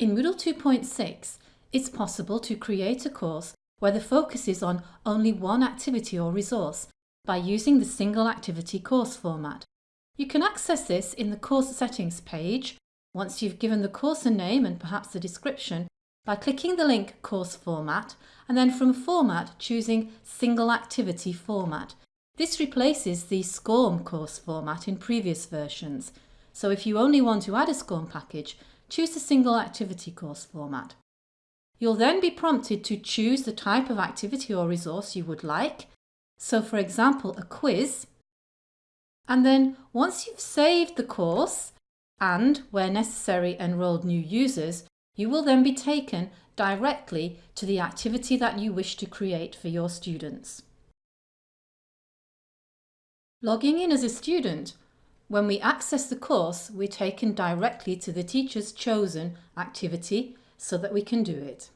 In Moodle 2.6, it's possible to create a course where the focus is on only one activity or resource by using the single activity course format. You can access this in the course settings page once you've given the course a name and perhaps a description by clicking the link course format and then from format choosing single activity format. This replaces the SCORM course format in previous versions. So if you only want to add a SCORM package, choose the single activity course format. You'll then be prompted to choose the type of activity or resource you would like. So for example, a quiz. And then once you've saved the course and, where necessary, enrolled new users, you will then be taken directly to the activity that you wish to create for your students. Logging in as a student when we access the course, we're taken directly to the teacher's chosen activity so that we can do it.